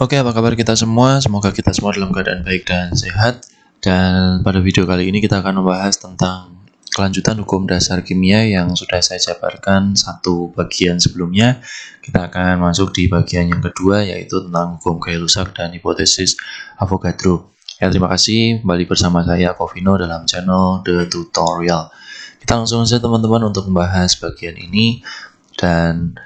Oke, apa kabar kita semua? Semoga kita semua dalam keadaan baik dan sehat. Dan pada video kali ini kita akan membahas tentang kelanjutan hukum dasar kimia yang sudah saya jabarkan satu bagian sebelumnya. Kita akan masuk di bagian yang kedua yaitu tentang hukum Gay-Lussac dan hipotesis Avogadro. Ya, terima kasih kembali bersama saya Covino dalam channel The Tutorial. Kita langsung saja teman-teman untuk membahas bagian ini dan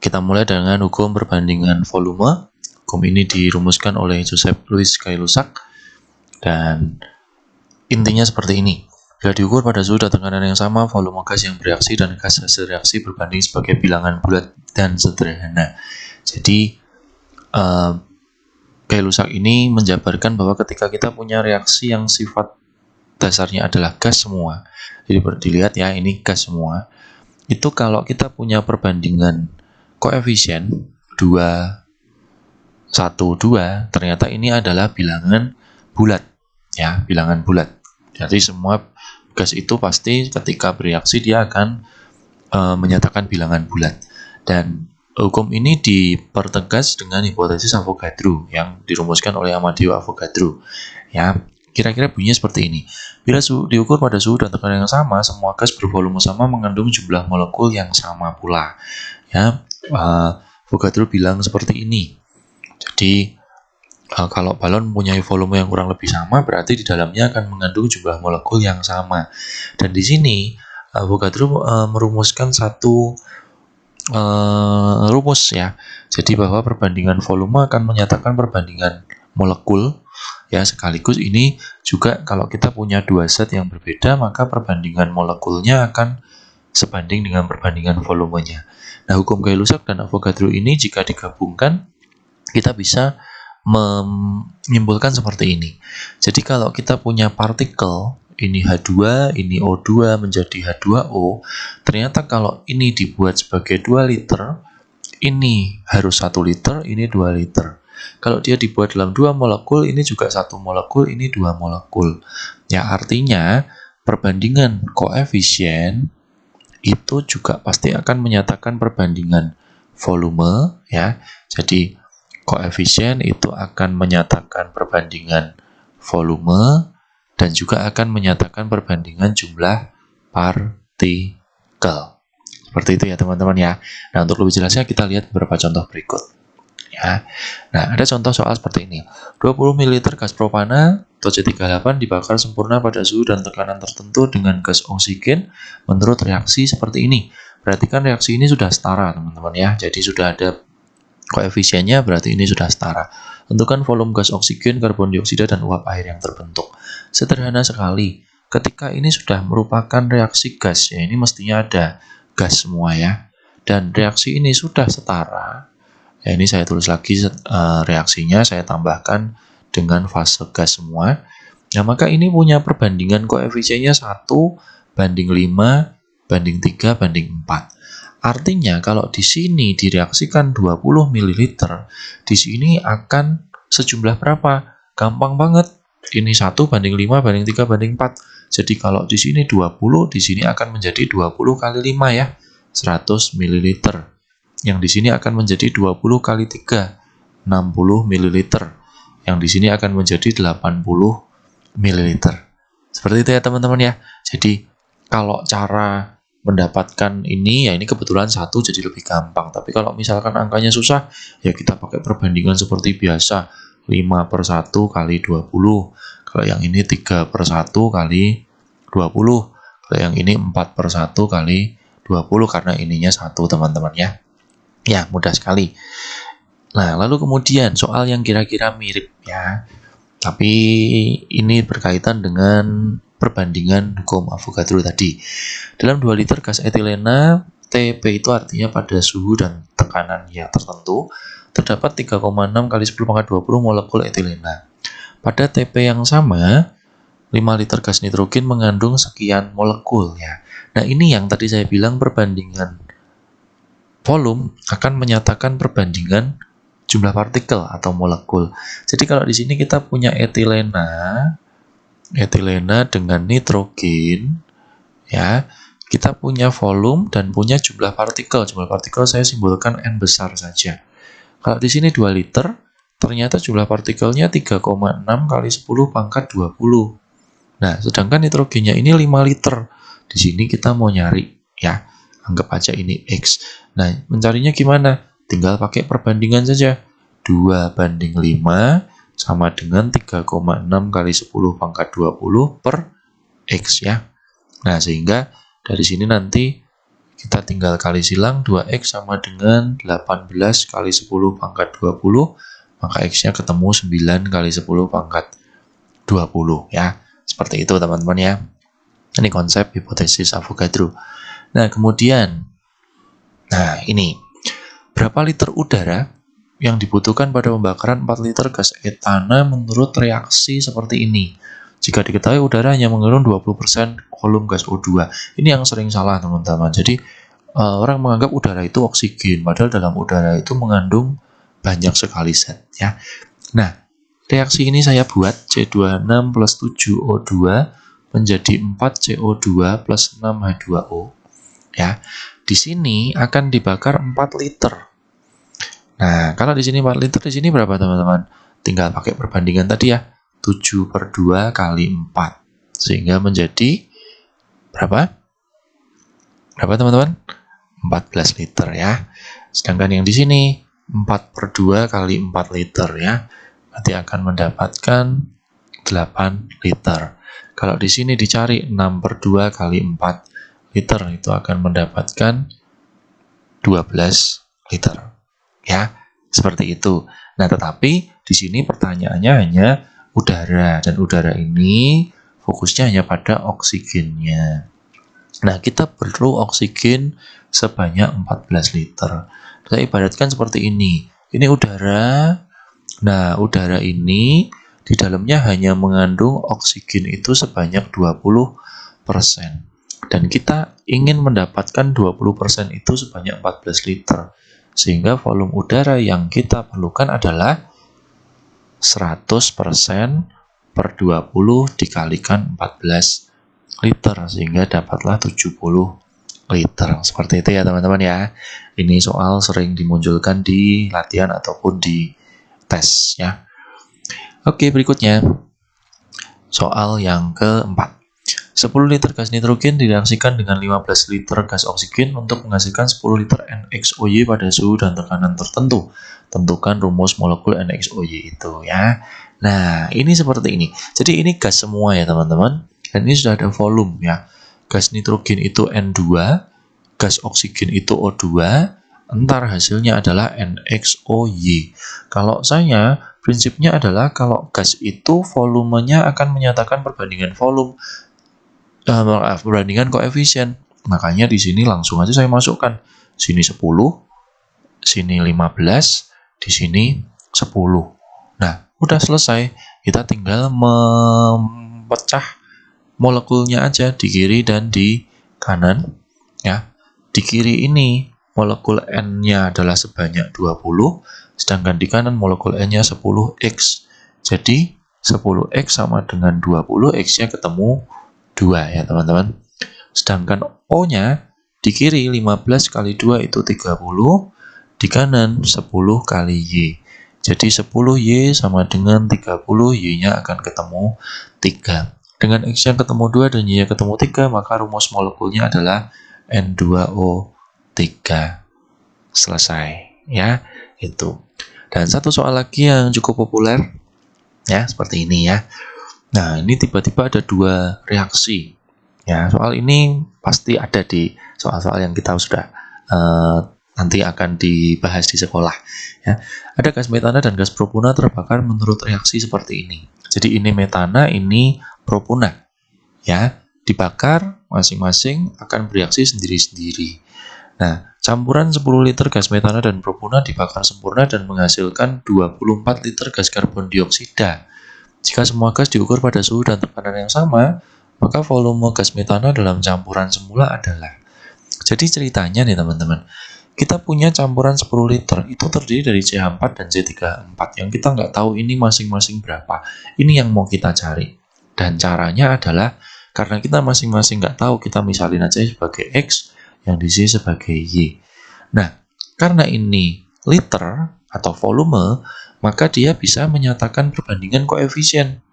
kita mulai dengan hukum perbandingan volume. Hukum ini dirumuskan oleh Joseph Louis Gay-Lussac dan intinya seperti ini. Bila diukur pada suhu dan tekanan yang sama, volume gas yang bereaksi dan gas hasil reaksi berbanding sebagai bilangan bulat dan sederhana. Jadi, uh, Gay-Lussac ini menjabarkan bahwa ketika kita punya reaksi yang sifat dasarnya adalah gas semua, jadi dilihat ya ini gas semua, itu kalau kita punya perbandingan koefisien 2, 1, 2, ternyata ini adalah bilangan bulat, ya bilangan bulat. Jadi semua gas itu pasti ketika bereaksi dia akan e, menyatakan bilangan bulat. Dan Hukum ini dipertegas dengan hipotesis Avogadro yang dirumuskan oleh Amadeo Avogadro. Ya, kira-kira bunyinya seperti ini. Bila suhu diukur pada suhu dan tekanan yang sama, semua gas bervolume sama mengandung jumlah molekul yang sama pula. Ya, uh, Avogadro bilang seperti ini. Jadi uh, kalau balon mempunyai volume yang kurang lebih sama, berarti di dalamnya akan mengandung jumlah molekul yang sama. Dan di sini Avogadro uh, merumuskan satu uh, rumus ya. Jadi bahwa perbandingan volume akan menyatakan perbandingan molekul ya sekaligus ini juga kalau kita punya dua set yang berbeda maka perbandingan molekulnya akan sebanding dengan perbandingan volumenya. Nah, hukum Gay-Lussac dan Avogadro ini jika digabungkan kita bisa menyimpulkan seperti ini. Jadi kalau kita punya partikel ini H2, ini O2 menjadi H2O, ternyata kalau ini dibuat sebagai 2 liter, ini harus 1 liter, ini 2 liter. Kalau dia dibuat dalam dua molekul, ini juga satu molekul, ini dua molekul. Ya artinya perbandingan koefisien itu juga pasti akan menyatakan perbandingan volume ya. Jadi koefisien itu akan menyatakan perbandingan volume dan juga akan menyatakan perbandingan jumlah partikel. Seperti itu ya teman-teman ya. Nah untuk lebih jelasnya kita lihat beberapa contoh berikut. Ya. Nah ada contoh soal seperti ini. 20 ml gas propana atau C38 dibakar sempurna pada suhu dan tekanan tertentu dengan gas oksigen menurut reaksi seperti ini. Perhatikan reaksi ini sudah setara teman-teman ya. Jadi sudah ada koefisiennya berarti ini sudah setara. Tentukan volume gas oksigen, karbon dioksida, dan uap air yang terbentuk. Sederhana sekali. Ketika ini sudah merupakan reaksi gas, ya ini mestinya ada gas semua ya. Dan reaksi ini sudah setara. Ya ini saya tulis lagi uh, reaksinya, saya tambahkan dengan fase gas semua. Nah, maka ini punya perbandingan koefisiennya 1 banding 5 banding 3 banding 4. Artinya kalau di sini direaksikan 20 ml, di sini akan sejumlah berapa? Gampang banget. Ini 1 banding 5 banding 3 banding 4. Jadi kalau di sini 20, di sini akan menjadi 20 kali 5 ya. 100 ml. Yang di sini akan menjadi 20 kali 3, 60 ml. Yang di sini akan menjadi 80 ml. Seperti itu ya teman-teman ya. Jadi kalau cara mendapatkan ini ya ini kebetulan satu jadi lebih gampang. Tapi kalau misalkan angkanya susah ya kita pakai perbandingan seperti biasa. 5 per 1 kali 20 kalau yang ini 3 per 1 kali 20 kalau yang ini 4 per 1 kali 20 karena ininya satu teman-teman ya. Ya mudah sekali. Nah lalu kemudian soal yang kira-kira mirip ya. Tapi ini berkaitan dengan perbandingan hukum Avogadro tadi. Dalam 2 liter gas etilena, TP itu artinya pada suhu dan tekanan yang tertentu, terdapat 3,6 kali 10 pangkat 20 molekul etilena. Pada TP yang sama, 5 liter gas nitrogen mengandung sekian molekul ya. Nah, ini yang tadi saya bilang perbandingan volume akan menyatakan perbandingan jumlah partikel atau molekul. Jadi kalau di sini kita punya etilena etilena dengan nitrogen ya kita punya volume dan punya jumlah partikel jumlah partikel saya simbolkan n besar saja kalau di sini 2 liter ternyata jumlah partikelnya 3,6 kali 10 pangkat 20. Nah, sedangkan nitrogennya ini 5 liter. Di sini kita mau nyari, ya. Anggap aja ini X. Nah, mencarinya gimana? Tinggal pakai perbandingan saja. 2 banding 5 sama dengan 3,6 kali 10 pangkat 20 per X ya. Nah, sehingga dari sini nanti kita tinggal kali silang 2X sama dengan 18 kali 10 pangkat 20 maka X nya ketemu 9 kali 10 pangkat 20 ya. Seperti itu teman-teman ya. Ini konsep hipotesis Avogadro. Nah kemudian nah ini berapa liter udara yang dibutuhkan pada pembakaran 4 liter gas etana menurut reaksi seperti ini jika diketahui udara hanya mengandung 20% kolom gas O2. Ini yang sering salah teman-teman. Jadi uh, orang menganggap udara itu oksigen, padahal dalam udara itu mengandung banyak sekali zat ya. Nah, reaksi ini saya buat C26 plus 7O2 menjadi 4CO2 plus 6H2O. Ya, di sini akan dibakar 4 liter. Nah, kalau di sini 4 liter, di sini berapa teman-teman? Tinggal pakai perbandingan tadi ya. 7 per 2 kali 4. Sehingga menjadi berapa? Berapa teman-teman? 14 liter ya. Sedangkan yang di sini 4 per 2 kali 4 liter ya. Nanti akan mendapatkan 8 liter. Kalau di sini dicari 6 per 2 kali 4 liter itu akan mendapatkan 12 liter. Ya, seperti itu. Nah, tetapi di sini pertanyaannya hanya udara dan udara ini fokusnya hanya pada oksigennya. Nah, kita perlu oksigen sebanyak 14 liter. Saya ibaratkan seperti ini. Ini udara. Nah, udara ini di dalamnya hanya mengandung oksigen itu sebanyak 20%. Dan kita ingin mendapatkan 20% itu sebanyak 14 liter. Sehingga volume udara yang kita perlukan adalah 100% per 20 dikalikan 14 liter sehingga dapatlah 70 liter. Seperti itu ya teman-teman ya. Ini soal sering dimunculkan di latihan ataupun di tes ya. Oke berikutnya. Soal yang keempat 10 liter gas nitrogen direaksikan dengan 15 liter gas oksigen untuk menghasilkan 10 liter NXOY pada suhu dan tekanan tertentu. Tentukan rumus molekul NXOY itu ya. Nah, ini seperti ini. Jadi ini gas semua ya teman-teman. Dan ini sudah ada volume ya. Gas nitrogen itu N2, gas oksigen itu O2, entar hasilnya adalah NXOY. Kalau saya, prinsipnya adalah kalau gas itu volumenya akan menyatakan perbandingan volume uh, maaf, perbandingan koefisien. Makanya di sini langsung aja saya masukkan. Sini 10, sini 15, di sini 10. Nah, udah selesai. Kita tinggal memecah molekulnya aja di kiri dan di kanan. Ya, Di kiri ini molekul N-nya adalah sebanyak 20, sedangkan di kanan molekul N-nya 10X. Jadi, 10X sama dengan 20, X-nya ketemu 2 ya teman-teman. Sedangkan O-nya di kiri 15 kali 2 itu 30, di kanan 10 kali Y. Jadi 10Y sama dengan 30, Y-nya akan ketemu 3. Dengan X yang ketemu 2 dan Y yang ketemu 3, maka rumus molekulnya adalah N2O3. Selesai, ya, itu. Dan satu soal lagi yang cukup populer, ya, seperti ini ya. Nah, ini tiba-tiba ada dua reaksi. Ya, soal ini pasti ada di soal-soal yang kita sudah uh, nanti akan dibahas di sekolah. Ya, ada gas metana dan gas propuna terbakar menurut reaksi seperti ini. Jadi ini metana, ini propuna. Ya, dibakar masing-masing akan bereaksi sendiri-sendiri. Nah, campuran 10 liter gas metana dan propuna dibakar sempurna dan menghasilkan 24 liter gas karbon dioksida. Jika semua gas diukur pada suhu dan tekanan yang sama, maka volume gas metana dalam campuran semula adalah. Jadi ceritanya nih teman-teman, kita punya campuran 10 liter, itu terdiri dari CH4 dan C34, yang kita nggak tahu ini masing-masing berapa. Ini yang mau kita cari. Dan caranya adalah, karena kita masing-masing nggak tahu, kita misalin aja sebagai X, yang di sini sebagai Y. Nah, karena ini liter, atau volume, maka dia bisa menyatakan perbandingan koefisien.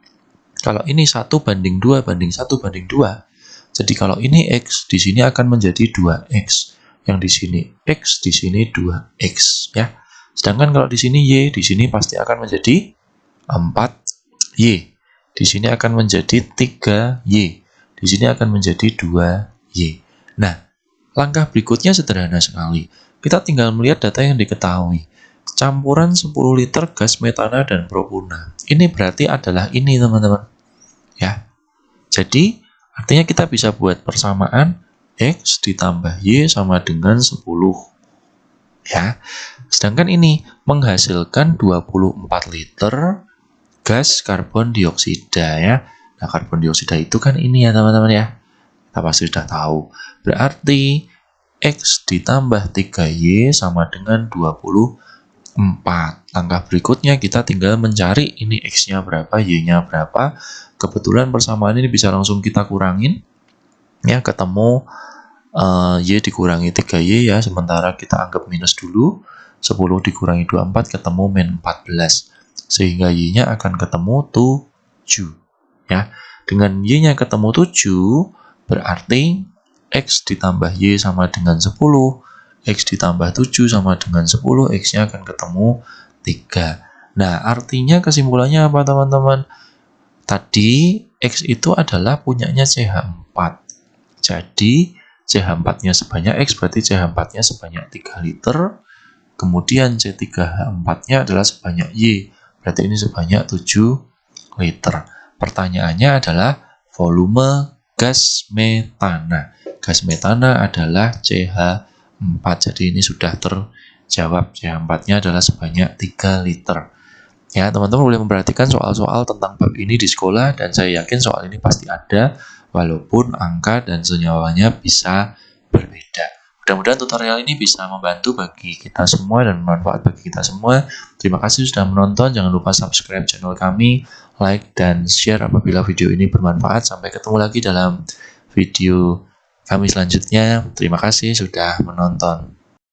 Kalau ini 1 banding 2 banding 1 banding 2, jadi kalau ini X, di sini akan menjadi 2X. Yang di sini X, di sini 2X. ya. Sedangkan kalau di sini Y, di sini pasti akan menjadi 4Y. Di sini akan menjadi 3Y. Di sini akan menjadi 2Y. Nah, langkah berikutnya sederhana sekali. Kita tinggal melihat data yang diketahui campuran 10 liter gas metana dan propuna. Ini berarti adalah ini teman-teman. Ya. Jadi artinya kita bisa buat persamaan X ditambah Y sama dengan 10. Ya. Sedangkan ini menghasilkan 24 liter gas karbon dioksida ya. Nah, karbon dioksida itu kan ini ya teman-teman ya. Kita pasti sudah tahu. Berarti X ditambah 3Y sama dengan 20 4. Langkah berikutnya kita tinggal mencari ini X-nya berapa, Y-nya berapa. Kebetulan persamaan ini bisa langsung kita kurangin. Ya, ketemu uh, Y dikurangi 3Y ya, sementara kita anggap minus dulu. 10 dikurangi 24 ketemu min 14. Sehingga Y-nya akan ketemu 7. Ya, dengan Y-nya ketemu 7, berarti X ditambah Y sama dengan 10 X ditambah 7 sama dengan 10, X-nya akan ketemu 3. Nah, artinya kesimpulannya apa teman-teman? Tadi X itu adalah punyanya CH4. Jadi, CH4-nya sebanyak X, berarti CH4-nya sebanyak 3 liter. Kemudian C3H4-nya adalah sebanyak Y, berarti ini sebanyak 7 liter. Pertanyaannya adalah volume gas metana. Gas metana adalah CH 4. Jadi ini sudah terjawab. CH4-nya adalah sebanyak 3 liter. Ya, teman-teman boleh memperhatikan soal-soal tentang bab ini di sekolah dan saya yakin soal ini pasti ada walaupun angka dan senyawanya bisa berbeda. Mudah-mudahan tutorial ini bisa membantu bagi kita semua dan bermanfaat bagi kita semua. Terima kasih sudah menonton. Jangan lupa subscribe channel kami, like, dan share apabila video ini bermanfaat. Sampai ketemu lagi dalam video kami selanjutnya. Terima kasih sudah menonton.